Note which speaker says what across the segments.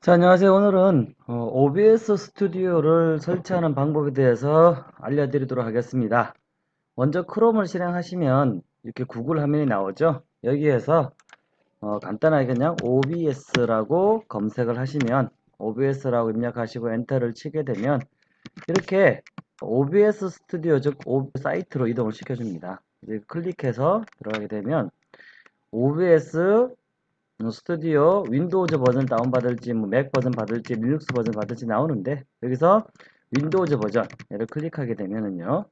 Speaker 1: 자, 안녕하세요. 오늘은 어, OBS 스튜디오를 설치하는 방법에 대해서 알려드리도록 하겠습니다. 먼저 크롬을 실행하시면 이렇게 구글 화면이 나오죠. 여기에서 어, 간단하게 그냥 OBS라고 검색을 하시면 OBS라고 입력하시고 엔터를 치게 되면 이렇게 OBS 스튜디오 즉 사이트로 이동을 시켜줍니다. 클릭해서 들어가게 되면 OBS 음, 스튜디오 윈도우즈 버전 다운받을지 뭐 맥 버전 받을지 리눅스 버전 받을지 나오는데 여기서 윈도우즈 버전 얘를 클릭하게 되면은요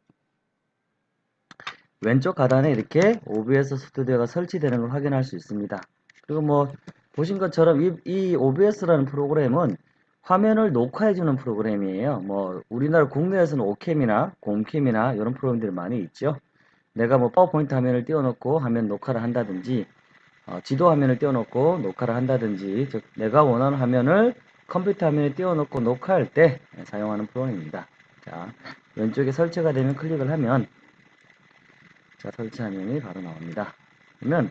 Speaker 1: 왼쪽 하단에 이렇게 OBS 스튜디오가 설치되는 걸 확인할 수 있습니다. 그리고 뭐 보신 것처럼 이, 이 OBS라는 프로그램은 화면을 녹화해주는 프로그램이에요. 뭐 우리나라 국내에서는 오캠이나 곰캠이나 이런 프로그램들이 많이 있죠. 내가 뭐 파워포인트 화면을 띄워놓고 화면 녹화를 한다든지 어, 지도 화면을 띄워놓고 녹화를 한다든지 즉 내가 원하는 화면을 컴퓨터 화면에 띄워놓고 녹화할 때 사용하는 프로그램입니다. 자 왼쪽에 설치가 되면 클릭을 하면 자 설치 화면이 바로 나옵니다. 그러면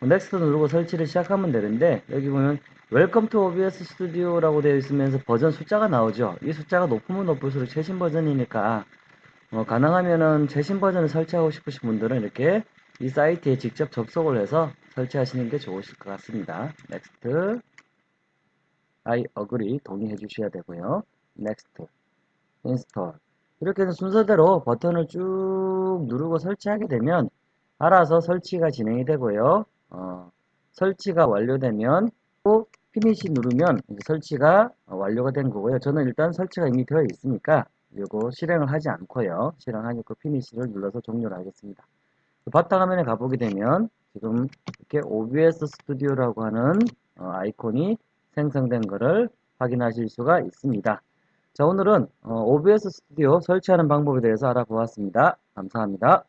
Speaker 1: Next 누르고 설치를 시작하면 되는데 여기 보면 웰컴 투 OBS 스튜디오라고 되어 있으면서 버전 숫자가 나오죠. 이 숫자가 높으면 높을수록 최신 버전이니까 어, 가능하면은 최신 버전을 설치하고 싶으신 분들은 이렇게 이 사이트에 직접 접속을 해서 설치하시는 게 좋으실 것 같습니다. Next, I agree 동의해 주셔야 되고요. Next, Install 이렇게 해서 순서대로 버튼을 쭉 누르고 설치하게 되면 알아서 설치가 진행이 되고요. 어, 설치가 완료되면 또 Finish 누르면 설치가 완료가 된 거고요. 저는 일단 설치가 이미 되어 있으니까 이거 실행을 하지 않고요. 실행하니까 피니시를 눌러서 종료를 하겠습니다. 바탕화면에 가보게 되면 지금 이렇게 OBS 스튜디오라고 하는 어, 아이콘이 생성된 것을 확인하실 수가 있습니다. 자 오늘은 어, OBS 스튜디오 설치하는 방법에 대해서 알아보았습니다. 감사합니다.